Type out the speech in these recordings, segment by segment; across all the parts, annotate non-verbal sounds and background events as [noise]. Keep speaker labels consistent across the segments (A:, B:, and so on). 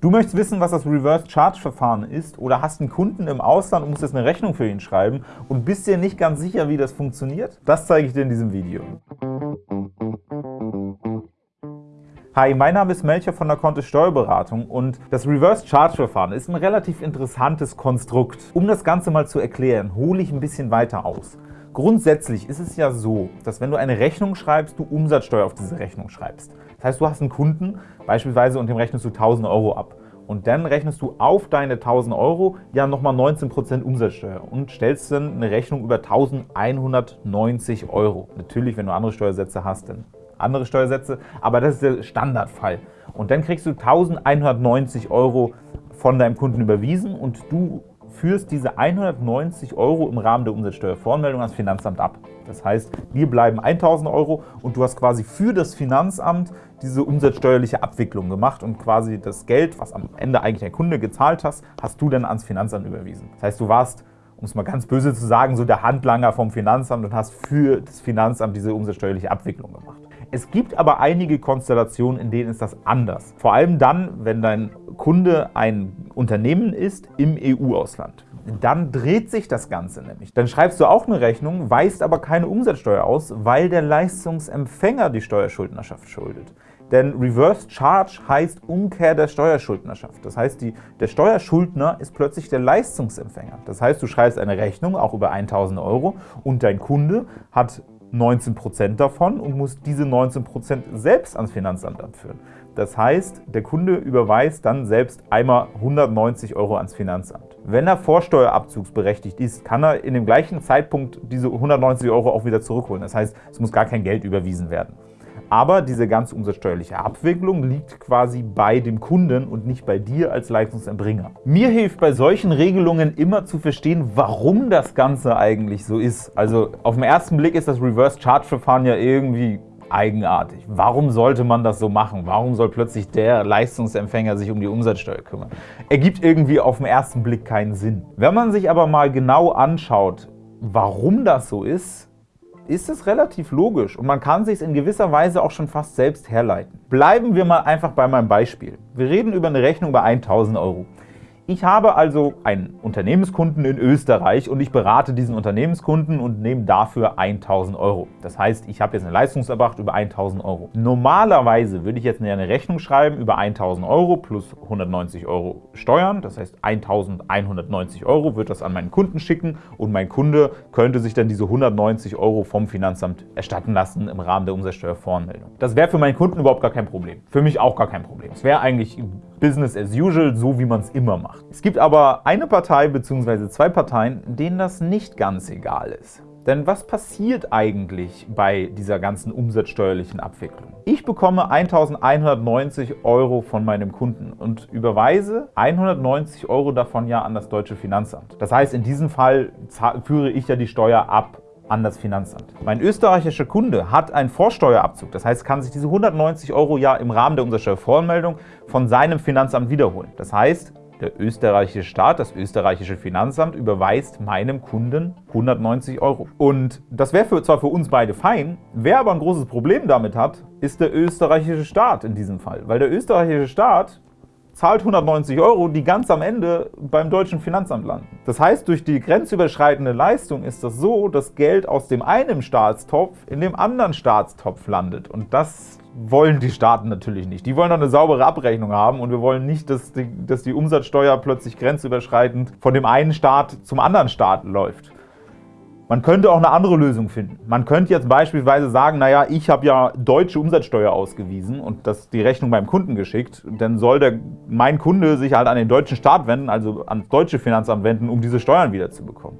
A: Du möchtest wissen, was das Reverse-Charge-Verfahren ist oder hast einen Kunden im Ausland und musst jetzt eine Rechnung für ihn schreiben und bist dir nicht ganz sicher, wie das funktioniert? Das zeige ich dir in diesem Video. Hi, mein Name ist Melcher von der Kontist Steuerberatung und das Reverse Charge Verfahren ist ein relativ interessantes Konstrukt. Um das Ganze mal zu erklären, hole ich ein bisschen weiter aus. Grundsätzlich ist es ja so, dass wenn du eine Rechnung schreibst, du Umsatzsteuer auf diese Rechnung schreibst. Das heißt, du hast einen Kunden beispielsweise und dem rechnest du 1000 Euro ab. Und dann rechnest du auf deine 1000 Euro ja nochmal 19% Umsatzsteuer und stellst dann eine Rechnung über 1190 Euro. Natürlich, wenn du andere Steuersätze hast, dann andere Steuersätze, aber das ist der Standardfall. Und dann kriegst du 1190 Euro von deinem Kunden überwiesen und du führst diese 190 Euro im Rahmen der Umsatzsteuervoranmeldung ans Finanzamt ab. Das heißt, dir bleiben 1000 Euro und du hast quasi für das Finanzamt diese umsatzsteuerliche Abwicklung gemacht und quasi das Geld, was am Ende eigentlich der Kunde gezahlt hast, hast du dann ans Finanzamt überwiesen. Das heißt, du warst um es mal ganz böse zu sagen, so der Handlanger vom Finanzamt und hast für das Finanzamt diese umsatzsteuerliche Abwicklung gemacht. Es gibt aber einige Konstellationen, in denen ist das anders. Vor allem dann, wenn dein Kunde ein Unternehmen ist im EU-Ausland. Dann dreht sich das Ganze nämlich. Dann schreibst du auch eine Rechnung, weist aber keine Umsatzsteuer aus, weil der Leistungsempfänger die Steuerschuldnerschaft schuldet. Denn Reverse Charge heißt Umkehr der Steuerschuldnerschaft. Das heißt, die, der Steuerschuldner ist plötzlich der Leistungsempfänger. Das heißt, du schreibst eine Rechnung, auch über 1.000 Euro, und dein Kunde hat 19% davon und muss diese 19% selbst ans Finanzamt abführen. Das heißt, der Kunde überweist dann selbst einmal 190 Euro ans Finanzamt. Wenn er vorsteuerabzugsberechtigt ist, kann er in dem gleichen Zeitpunkt diese 190 Euro auch wieder zurückholen. Das heißt, es muss gar kein Geld überwiesen werden. Aber diese ganze umsatzsteuerliche Abwicklung liegt quasi bei dem Kunden und nicht bei dir als Leistungserbringer. Mir hilft bei solchen Regelungen immer zu verstehen, warum das Ganze eigentlich so ist. Also auf den ersten Blick ist das Reverse-Charge-Verfahren ja irgendwie eigenartig. Warum sollte man das so machen? Warum soll plötzlich der Leistungsempfänger sich um die Umsatzsteuer kümmern? Ergibt irgendwie auf den ersten Blick keinen Sinn. Wenn man sich aber mal genau anschaut, warum das so ist, ist es relativ logisch und man kann sich in gewisser Weise auch schon fast selbst herleiten. Bleiben wir mal einfach bei meinem Beispiel. Wir reden über eine Rechnung bei 1000 Euro. Ich habe also einen Unternehmenskunden in Österreich und ich berate diesen Unternehmenskunden und nehme dafür 1.000 Euro. Das heißt, ich habe jetzt eine Leistungserbracht über 1.000 Euro. Normalerweise würde ich jetzt eine Rechnung schreiben über 1.000 Euro plus 190 Euro Steuern. Das heißt, 1.190 Euro wird das an meinen Kunden schicken und mein Kunde könnte sich dann diese 190 Euro vom Finanzamt erstatten lassen im Rahmen der Umsatzsteuervoranmeldung. Das wäre für meinen Kunden überhaupt gar kein Problem. Für mich auch gar kein Problem. Es wäre eigentlich Business as usual, so wie man es immer macht. Es gibt aber eine Partei bzw. zwei Parteien, denen das nicht ganz egal ist. Denn was passiert eigentlich bei dieser ganzen umsatzsteuerlichen Abwicklung? Ich bekomme 1.190 Euro von meinem Kunden und überweise 190 Euro davon ja an das deutsche Finanzamt. Das heißt, in diesem Fall führe ich ja die Steuer ab an das Finanzamt. Mein österreichischer Kunde hat einen Vorsteuerabzug, das heißt, kann sich diese 190 Euro ja im Rahmen der Umsatzsteuervoranmeldung von seinem Finanzamt wiederholen. Das heißt, der österreichische Staat, das österreichische Finanzamt, überweist meinem Kunden 190 Euro. Und das wäre zwar für uns beide fein, wer aber ein großes Problem damit hat, ist der österreichische Staat in diesem Fall. Weil der österreichische Staat zahlt 190 Euro, die ganz am Ende beim deutschen Finanzamt landen. Das heißt, durch die grenzüberschreitende Leistung ist das so, dass Geld aus dem einen Staatstopf in dem anderen Staatstopf landet. Und das wollen die Staaten natürlich nicht. Die wollen doch eine saubere Abrechnung haben und wir wollen nicht, dass die, dass die Umsatzsteuer plötzlich grenzüberschreitend von dem einen Staat zum anderen Staat läuft. Man könnte auch eine andere Lösung finden. Man könnte jetzt beispielsweise sagen, naja, ich habe ja deutsche Umsatzsteuer ausgewiesen und das die Rechnung beim Kunden geschickt, dann soll der, mein Kunde sich halt an den deutschen Staat wenden, also ans deutsche Finanzamt wenden, um diese Steuern wiederzubekommen.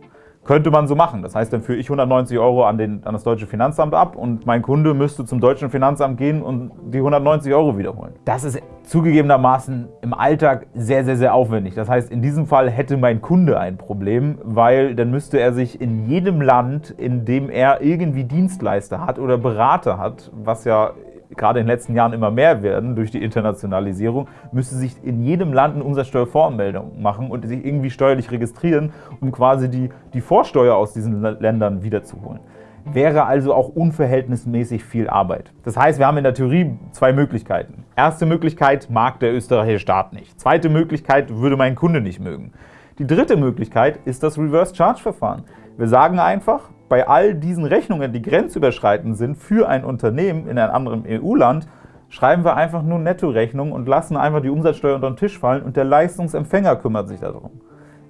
A: Könnte man so machen. Das heißt, dann führe ich 190 Euro an, den, an das deutsche Finanzamt ab und mein Kunde müsste zum deutschen Finanzamt gehen und die 190 Euro wiederholen. Das ist zugegebenermaßen im Alltag sehr, sehr, sehr aufwendig. Das heißt, in diesem Fall hätte mein Kunde ein Problem, weil dann müsste er sich in jedem Land, in dem er irgendwie Dienstleister hat oder Berater hat, was ja gerade in den letzten Jahren immer mehr werden durch die Internationalisierung, müsste sich in jedem Land eine Umsatzsteuervoranmeldung machen und sich irgendwie steuerlich registrieren, um quasi die, die Vorsteuer aus diesen Ländern wiederzuholen. Wäre also auch unverhältnismäßig viel Arbeit. Das heißt, wir haben in der Theorie zwei Möglichkeiten. Erste Möglichkeit mag der österreichische Staat nicht. Zweite Möglichkeit würde mein Kunde nicht mögen. Die dritte Möglichkeit ist das Reverse-Charge-Verfahren. Wir sagen einfach, bei all diesen Rechnungen, die grenzüberschreitend sind für ein Unternehmen in einem anderen EU-Land, schreiben wir einfach nur Nettorechnung und lassen einfach die Umsatzsteuer unter den Tisch fallen und der Leistungsempfänger kümmert sich darum.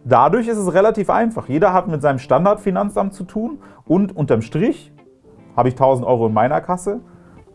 A: Dadurch ist es relativ einfach. Jeder hat mit seinem Standardfinanzamt zu tun und unterm Strich habe ich 1000 Euro in meiner Kasse,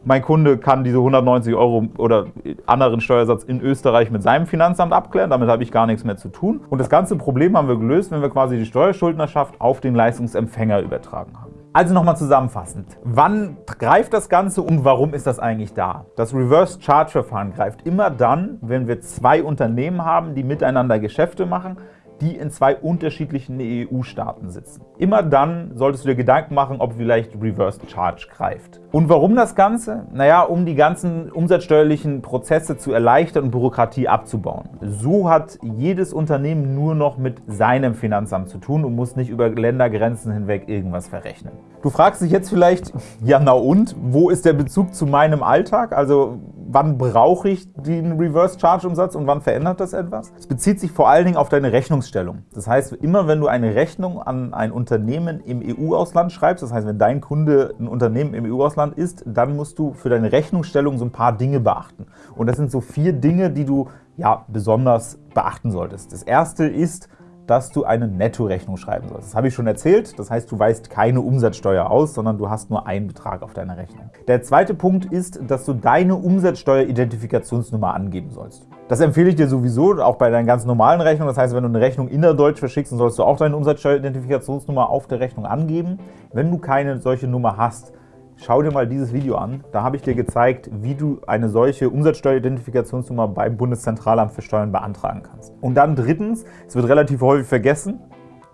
A: mein Kunde kann diese 190 Euro oder anderen Steuersatz in Österreich mit seinem Finanzamt abklären, damit habe ich gar nichts mehr zu tun. Und das ganze Problem haben wir gelöst, wenn wir quasi die Steuerschuldnerschaft auf den Leistungsempfänger übertragen haben. Also nochmal zusammenfassend. Wann greift das Ganze und warum ist das eigentlich da? Das Reverse-Charge-Verfahren greift immer dann, wenn wir zwei Unternehmen haben, die miteinander Geschäfte machen, die in zwei unterschiedlichen EU-Staaten sitzen. Immer dann solltest du dir Gedanken machen, ob vielleicht Reverse Charge greift. Und warum das Ganze? Naja, um die ganzen umsatzsteuerlichen Prozesse zu erleichtern und Bürokratie abzubauen. So hat jedes Unternehmen nur noch mit seinem Finanzamt zu tun und muss nicht über Ländergrenzen hinweg irgendwas verrechnen. Du fragst dich jetzt vielleicht, [laughs] ja na und, wo ist der Bezug zu meinem Alltag? Also wann brauche ich den Reverse-Charge-Umsatz und wann verändert das etwas? Es bezieht sich vor allen Dingen auf deine Rechnungsstellung. Das heißt, immer wenn du eine Rechnung an ein Unternehmen im EU-Ausland schreibst, das heißt, wenn dein Kunde ein Unternehmen im EU-Ausland ist, dann musst du für deine Rechnungsstellung so ein paar Dinge beachten. Und das sind so vier Dinge, die du ja besonders beachten solltest. Das erste ist, dass du eine Nettorechnung schreiben sollst. Das habe ich schon erzählt. Das heißt, du weist keine Umsatzsteuer aus, sondern du hast nur einen Betrag auf deiner Rechnung. Der zweite Punkt ist, dass du deine Umsatzsteueridentifikationsnummer angeben sollst. Das empfehle ich dir sowieso, auch bei deinen ganz normalen Rechnungen. Das heißt, wenn du eine Rechnung innerdeutsch verschickst, dann sollst du auch deine Umsatzsteueridentifikationsnummer auf der Rechnung angeben. Wenn du keine solche Nummer hast, Schau dir mal dieses Video an. Da habe ich dir gezeigt, wie du eine solche Umsatzsteueridentifikationsnummer beim Bundeszentralamt für Steuern beantragen kannst. Und dann drittens, es wird relativ häufig vergessen,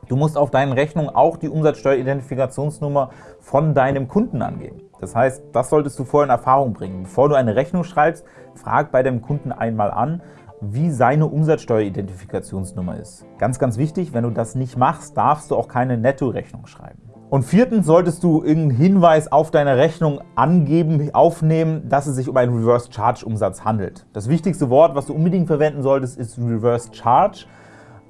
A: du musst auf deinen Rechnungen auch die Umsatzsteueridentifikationsnummer von deinem Kunden angeben. Das heißt, das solltest du vorher in Erfahrung bringen. Bevor du eine Rechnung schreibst, frag bei deinem Kunden einmal an, wie seine Umsatzsteueridentifikationsnummer ist. Ganz, ganz wichtig, wenn du das nicht machst, darfst du auch keine Nettorechnung schreiben. Und viertens solltest du irgendeinen Hinweis auf deine Rechnung angeben, aufnehmen, dass es sich um einen Reverse Charge Umsatz handelt. Das wichtigste Wort, was du unbedingt verwenden solltest, ist Reverse Charge.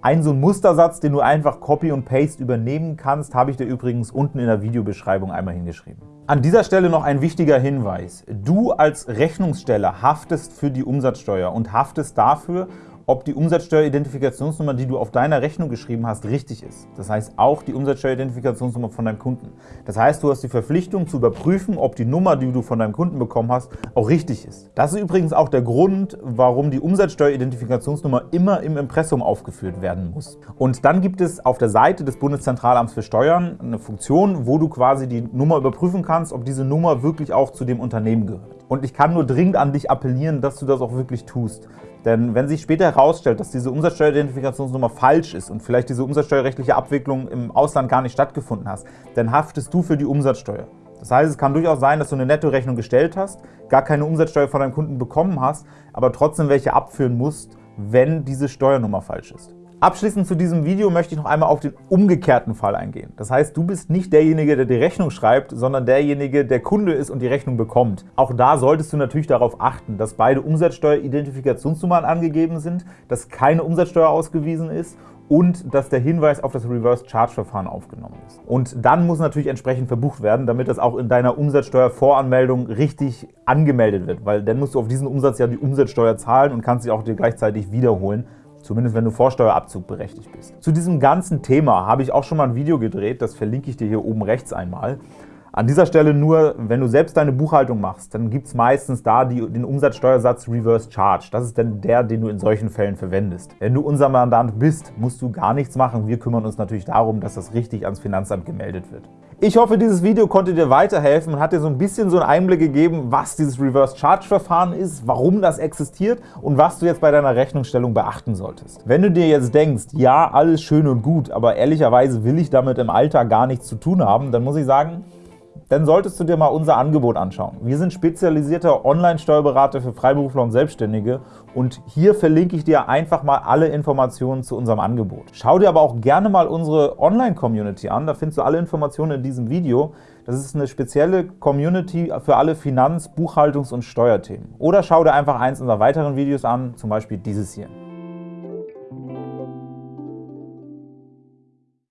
A: Ein so ein Mustersatz, den du einfach Copy und Paste übernehmen kannst, habe ich dir übrigens unten in der Videobeschreibung einmal hingeschrieben. An dieser Stelle noch ein wichtiger Hinweis. Du als Rechnungssteller haftest für die Umsatzsteuer und haftest dafür, ob die Umsatzsteueridentifikationsnummer, die du auf deiner Rechnung geschrieben hast, richtig ist. Das heißt auch die Umsatzsteueridentifikationsnummer von deinem Kunden. Das heißt, du hast die Verpflichtung zu überprüfen, ob die Nummer, die du von deinem Kunden bekommen hast, auch richtig ist. Das ist übrigens auch der Grund, warum die Umsatzsteueridentifikationsnummer immer im Impressum aufgeführt werden muss. Und dann gibt es auf der Seite des Bundeszentralamts für Steuern eine Funktion, wo du quasi die Nummer überprüfen kannst, ob diese Nummer wirklich auch zu dem Unternehmen gehört. Und ich kann nur dringend an dich appellieren, dass du das auch wirklich tust. Denn wenn sich später herausstellt, dass diese Umsatzsteueridentifikationsnummer falsch ist und vielleicht diese umsatzsteuerrechtliche Abwicklung im Ausland gar nicht stattgefunden hast, dann haftest du für die Umsatzsteuer. Das heißt, es kann durchaus sein, dass du eine Nettorechnung gestellt hast, gar keine Umsatzsteuer von deinem Kunden bekommen hast, aber trotzdem welche abführen musst, wenn diese Steuernummer falsch ist. Abschließend zu diesem Video möchte ich noch einmal auf den umgekehrten Fall eingehen. Das heißt, du bist nicht derjenige, der die Rechnung schreibt, sondern derjenige, der Kunde ist und die Rechnung bekommt. Auch da solltest du natürlich darauf achten, dass beide Umsatzsteueridentifikationsnummern angegeben sind, dass keine Umsatzsteuer ausgewiesen ist und dass der Hinweis auf das Reverse-Charge-Verfahren aufgenommen ist. Und dann muss natürlich entsprechend verbucht werden, damit das auch in deiner Umsatzsteuervoranmeldung richtig angemeldet wird, weil dann musst du auf diesen Umsatz ja die Umsatzsteuer zahlen und kannst sie auch dir gleichzeitig wiederholen zumindest wenn du Vorsteuerabzug berechtigt bist. Zu diesem ganzen Thema habe ich auch schon mal ein Video gedreht, das verlinke ich dir hier oben rechts einmal. An dieser Stelle nur, wenn du selbst deine Buchhaltung machst, dann gibt es meistens da die, den Umsatzsteuersatz Reverse Charge. Das ist dann der, den du in solchen Fällen verwendest. Wenn du unser Mandant bist, musst du gar nichts machen. Wir kümmern uns natürlich darum, dass das richtig ans Finanzamt gemeldet wird. Ich hoffe, dieses Video konnte dir weiterhelfen und hat dir so ein bisschen so einen Einblick gegeben, was dieses Reverse Charge Verfahren ist, warum das existiert und was du jetzt bei deiner Rechnungsstellung beachten solltest. Wenn du dir jetzt denkst, ja, alles schön und gut, aber ehrlicherweise will ich damit im Alltag gar nichts zu tun haben, dann muss ich sagen, dann solltest du dir mal unser Angebot anschauen. Wir sind spezialisierter Online-Steuerberater für Freiberufler und Selbstständige und hier verlinke ich dir einfach mal alle Informationen zu unserem Angebot. Schau dir aber auch gerne mal unsere Online-Community an, da findest du alle Informationen in diesem Video. Das ist eine spezielle Community für alle Finanz-, Buchhaltungs- und Steuerthemen. Oder schau dir einfach eins unserer weiteren Videos an, zum Beispiel dieses hier.